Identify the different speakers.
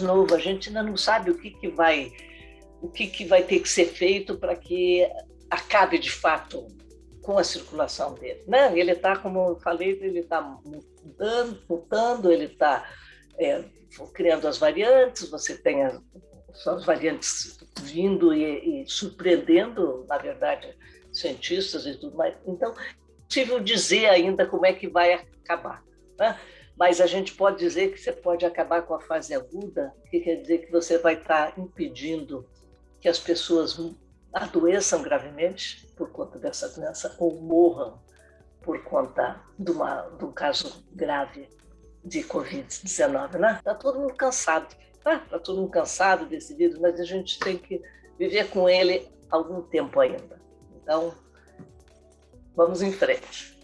Speaker 1: novo, a gente ainda não sabe o que, que vai o que, que vai ter que ser feito para que acabe de fato com a circulação dele. Né? Ele está, como eu falei, ele está mudando, mutando, ele está é, criando as variantes, você tem as, as variantes vindo e, e, surpreendendo, na verdade, cientistas e tudo mais. Então, é possível dizer ainda como é que vai acabar. Né? Mas a gente pode dizer que você pode acabar com a fase aguda, que quer dizer que você vai estar impedindo que as pessoas adoeçam gravemente por conta dessa doença ou morram por conta de, uma, de um caso grave de Covid-19. Né? Está todo mundo cansado. Está tá todo mundo cansado desse vírus, mas a gente tem que viver com ele algum tempo ainda. Então, vamos em frente.